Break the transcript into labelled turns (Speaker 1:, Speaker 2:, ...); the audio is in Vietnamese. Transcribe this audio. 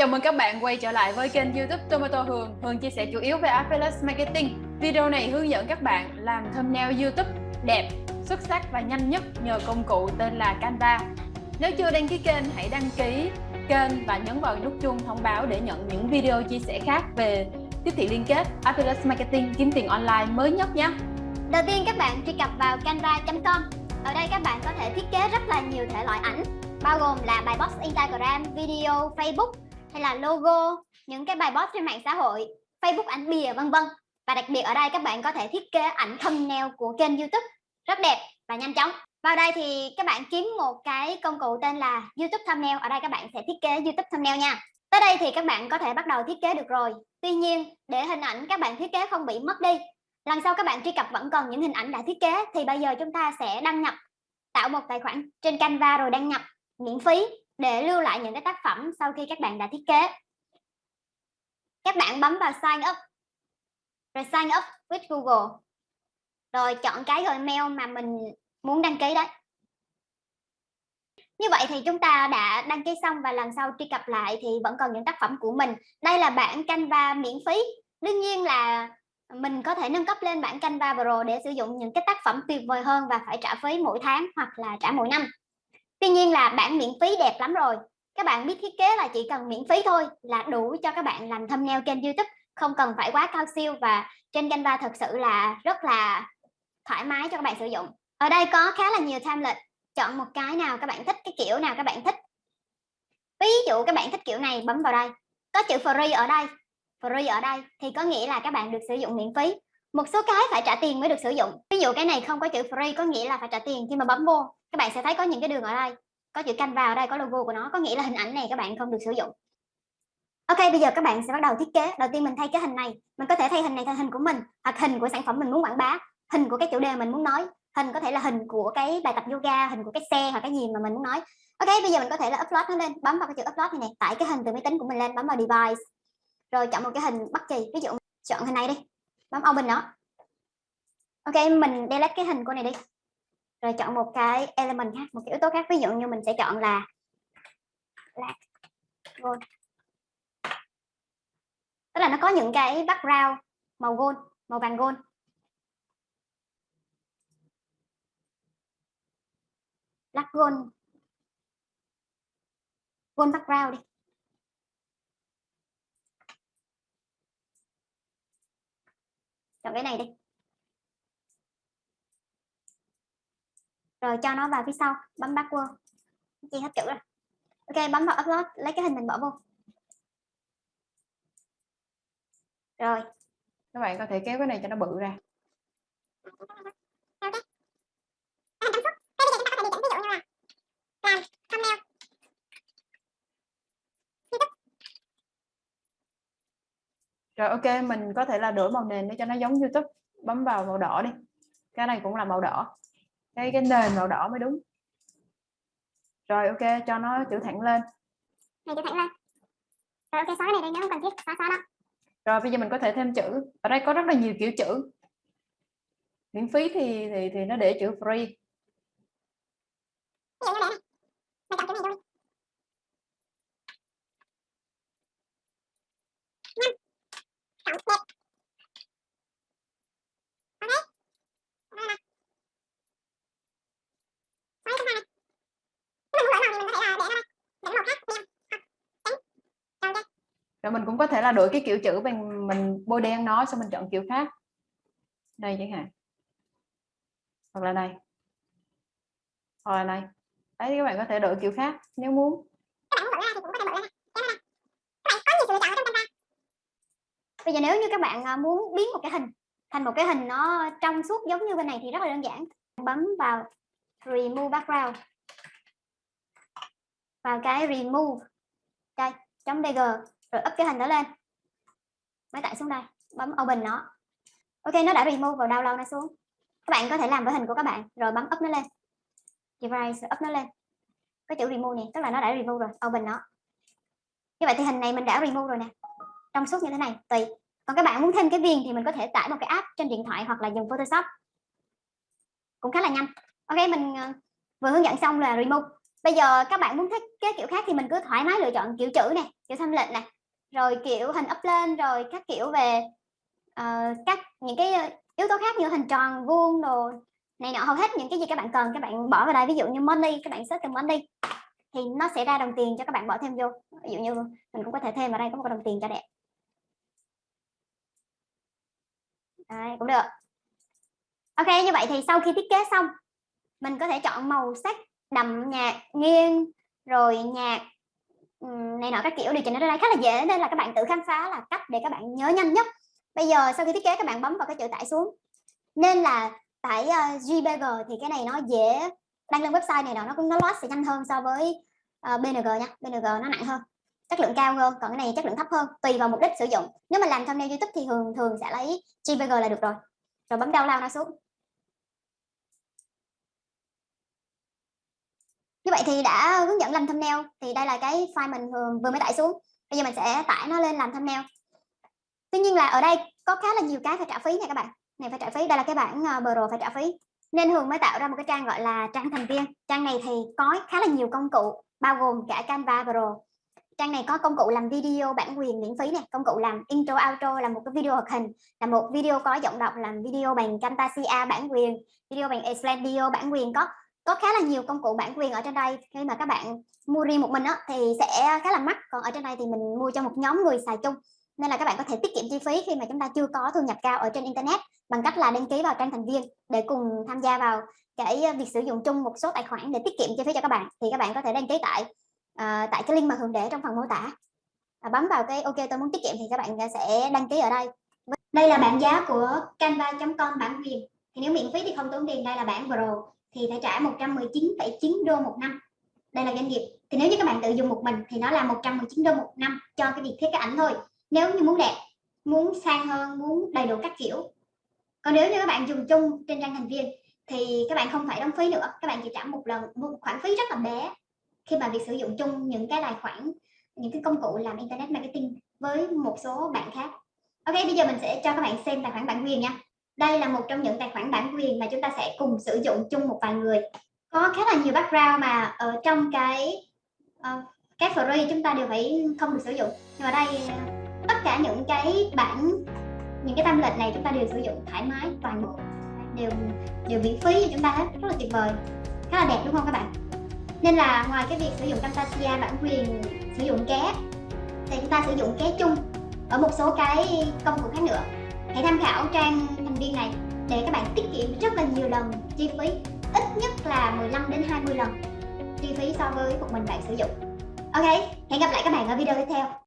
Speaker 1: chào mừng các bạn quay trở lại với kênh youtube Tomato Hường. Hường chia sẻ chủ yếu về Affiliate Marketing. Video này hướng dẫn các bạn làm thumbnail youtube đẹp, xuất sắc và nhanh nhất nhờ công cụ tên là Canva. Nếu chưa đăng ký kênh hãy đăng ký kênh và nhấn vào nút chuông thông báo để nhận những video chia sẻ khác về tiếp thị liên kết, Affiliate Marketing, kiếm tiền online mới nhất nhé.
Speaker 2: Đầu tiên các bạn truy cập vào canva.com Ở đây các bạn có thể thiết kế rất là nhiều thể loại ảnh bao gồm là bài post Instagram, video, Facebook hay là logo, những cái bài post trên mạng xã hội, Facebook ảnh bìa vân vân. Và đặc biệt ở đây các bạn có thể thiết kế ảnh thumbnail của kênh YouTube rất đẹp và nhanh chóng. Vào đây thì các bạn kiếm một cái công cụ tên là YouTube thumbnail. Ở đây các bạn sẽ thiết kế YouTube thumbnail nha. Tới đây thì các bạn có thể bắt đầu thiết kế được rồi. Tuy nhiên, để hình ảnh các bạn thiết kế không bị mất đi, lần sau các bạn truy cập vẫn còn những hình ảnh đã thiết kế thì bây giờ chúng ta sẽ đăng nhập tạo một tài khoản trên Canva rồi đăng nhập miễn phí để lưu lại những cái tác phẩm sau khi các bạn đã thiết kế. Các bạn bấm vào sign up. Rồi sign up with Google. Rồi chọn cái email mà mình muốn đăng ký đấy. Như vậy thì chúng ta đã đăng ký xong và lần sau truy cập lại thì vẫn còn những tác phẩm của mình. Đây là bản Canva miễn phí. Đương nhiên là mình có thể nâng cấp lên bản Canva Pro để sử dụng những cái tác phẩm tuyệt vời hơn và phải trả phí mỗi tháng hoặc là trả mỗi năm. Tuy nhiên là bản miễn phí đẹp lắm rồi. Các bạn biết thiết kế là chỉ cần miễn phí thôi là đủ cho các bạn làm thumbnail kênh YouTube, không cần phải quá cao siêu và trên Canva thật sự là rất là thoải mái cho các bạn sử dụng. Ở đây có khá là nhiều template chọn một cái nào các bạn thích, cái kiểu nào các bạn thích. Ví dụ các bạn thích kiểu này, bấm vào đây. Có chữ free ở đây. Free ở đây thì có nghĩa là các bạn được sử dụng miễn phí một số cái phải trả tiền mới được sử dụng. Ví dụ cái này không có chữ free có nghĩa là phải trả tiền khi mà bấm vô. Các bạn sẽ thấy có những cái đường ở đây. Có chữ canh vào đây, có logo của nó, có nghĩa là hình ảnh này các bạn không được sử dụng. Ok, bây giờ các bạn sẽ bắt đầu thiết kế. Đầu tiên mình thay cái hình này. Mình có thể thay hình này thành hình của mình, hoặc hình của sản phẩm mình muốn quảng bá. Hình của cái chủ đề mình muốn nói. Hình có thể là hình của cái bài tập yoga, hình của cái xe hoặc cái gì mà mình muốn nói. Ok, bây giờ mình có thể là upload nó lên. Bấm vào cái chữ upload này này tải cái hình từ máy tính của mình lên. Bấm vào device. Rồi chọn một cái hình bất kỳ. Ví dụ chọn hình này đi bấm open nó. Ok, mình delete cái hình của này đi. Rồi chọn một cái element khác, một cái yếu tố khác. Ví dụ như mình sẽ chọn là black gold. Tức là nó có những cái background màu gold, màu vàng gold. Black gold. Gold background đi. Chọn cái này đi. Rồi cho nó vào phía sau, bấm backward chi hết chữ rồi. Ok, bấm vào upload, lấy cái hình mình bỏ vô. Rồi.
Speaker 1: Các bạn có thể kéo cái này cho nó bự ra. Rồi ok, mình có thể là đổi màu nền để cho nó giống YouTube. Bấm vào màu đỏ đi. Cái này cũng là màu đỏ. Cái cái nền màu đỏ mới đúng. Rồi ok cho nó chữ thẳng lên.
Speaker 2: Này chữ thẳng lên. Rồi ok xóa này đi nếu không cần thiết xóa xóa đó
Speaker 1: rồi bây giờ mình có thể thêm chữ. Ở đây có rất là nhiều kiểu chữ. Miễn phí thì thì thì nó để chữ free
Speaker 2: ví dụ như này này chọn chữ này thôi chọn đẹp
Speaker 1: rồi mình cũng có thể là đổi cái kiểu chữ bằng mình bôi đen nó, xong mình chọn kiểu khác. Đây chẳng hạn. Hoặc là này. Hoặc là này. Đấy, các bạn có thể đổi kiểu khác, nếu muốn.
Speaker 2: Bây giờ nếu như các bạn à, muốn biến một cái hình, thành một cái hình nó trong suốt giống như bên này thì rất là đơn giản. Bấm vào remove background. Vào cái remove. Đây, chấm bg rồi up cái hình đó lên. Máy tải xuống đây, bấm open nó. Ok, nó đã remove vào download nó xuống. Các bạn có thể làm với hình của các bạn. Rồi bấm up nó lên. Device up nó lên. Có chữ remove này tức là nó đã remove rồi, open nó. Như vậy thì hình này mình đã remove rồi nè. Trong suốt như thế này, tùy. Còn các bạn muốn thêm cái viền thì mình có thể tải một cái app trên điện thoại hoặc là dùng Photoshop. Cũng khá là nhanh. Ok, mình ờ, vừa hướng dẫn xong là remove. Bây giờ các bạn muốn thích cái kiểu khác thì mình cứ thoải mái lựa chọn kiểu chữ này kiểu thanh lệnh này rồi kiểu hình up lên rồi các kiểu về uh, các những cái ờ, yếu tố khác như hình tròn vuông đồ này nọ hầu hết những cái gì các bạn cần các bạn bỏ vào đây. Ví dụ như money các bạn search từ money thì nó sẽ ra đồng tiền cho các bạn bỏ thêm vô. Ví dụ như mình cũng có thể thêm vào đây có một đồng tiền cho đẹp. Đấy, cũng được. Ok như vậy thì sau khi thiết kế xong mình có thể chọn màu sắc đậm nhạt nghiêng rồi nhạt Ừ, này nọ các kiểu điều chỉnh ở đây khá là dễ nên là các bạn tự khám phá là cách để các bạn nhớ nhanh nhất. Bây giờ sau khi thiết kế các bạn bấm vào cái chữ tải xuống. Nên là tải ờ, uh, JPG thì cái này nó dễ đăng lên website này nó cũng nó load sẽ nhanh hơn so với ờ, uh, BNG nha. BNG nó nặng hơn. Chất lượng cao hơn còn cái này chất lượng thấp hơn tùy vào mục đích sử dụng. Nếu mà làm thumbnail YouTube thì thường thường sẽ lấy JPG là được rồi. Rồi bấm download nó xuống. Như vậy thì đã hướng dẫn làm thumbnail thì đây là cái file mình vừa, vừa mới tải xuống. Bây giờ mình sẽ tải nó lên làm thumbnail. Tuy nhiên là ở đây có khá là nhiều cái phải trả phí nha các bạn. Này phải trả phí đây là cái bản uh, ờ, pro phải trả phí. Nên Hường mới tạo ra một cái trang gọi là trang thành viên. Trang này thì có khá là nhiều công cụ bao gồm cả Canva Pro trang này có công cụ làm video bản quyền miễn phí này công cụ làm intro outro là một cái video hoạt hình là một video có giọng đọc làm video bằng Camtasia bản quyền video bằng Explain video bản quyền có có khá là nhiều công cụ bản quyền ở trên đây. Khi mà các bạn mua riêng một mình đó, thì sẽ khá là mắc. Còn ở trên đây thì mình mua cho một nhóm người xài chung. Nên là các bạn có thể tiết kiệm chi phí khi mà chúng ta chưa có thu nhập cao ở trên internet bằng cách là đăng ký vào trang thành viên để cùng tham gia vào cái việc sử dụng chung một số tài khoản để tiết kiệm chi phí cho các bạn. Thì các bạn có thể đăng ký tại uh, tại cái link mà hường để trong phần mô tả. À, bấm vào cái ok tôi muốn tiết kiệm thì các bạn sẽ đăng ký ở đây. Đây là bảng giá của canva.com bản quyền. Thì nếu miễn phí thì không tốn tiền đây là bản pro thì phải trả 119,9 đô một năm. Đây là doanh nghiệp. Thì nếu như các bạn tự dùng một mình thì nó là 119 đô một năm cho cái việc thiết kế ảnh thôi. Nếu như muốn đẹp muốn sang hơn muốn đầy đủ các kiểu. Còn nếu như các bạn dùng chung trên trang thành viên thì các bạn không phải đóng phí nữa. Các bạn chỉ trả một lần một khoản phí rất là bé khi mà việc sử dụng chung những cái tài khoản những cái công cụ làm internet marketing với một số bạn khác. Ok bây giờ mình sẽ cho các bạn xem tài khoản bản quyền nha đây là một trong những tài khoản bản quyền mà chúng ta sẽ cùng sử dụng chung một vài người. Có khá là nhiều background mà ở trong cái uh, cái free chúng ta đều phải không được sử dụng. Nhưng mà đây tất cả những cái bản những cái tâm template này chúng ta đều sử dụng thoải mái toàn bộ đều đều miễn phí cho chúng ta hết. Rất là tuyệt vời. Khá là đẹp đúng không các bạn? Nên là ngoài cái việc sử dụng Camtasia bản quyền sử dụng ké thì chúng ta sử dụng ké chung ở một số cái công cụ khác nữa hãy tham khảo trang thành viên này để các bạn tiết kiệm rất là nhiều lần chi phí, ít nhất là 15 đến 20 lần chi phí so với một mình bạn sử dụng. Ok, hẹn gặp lại các bạn ở video tiếp theo.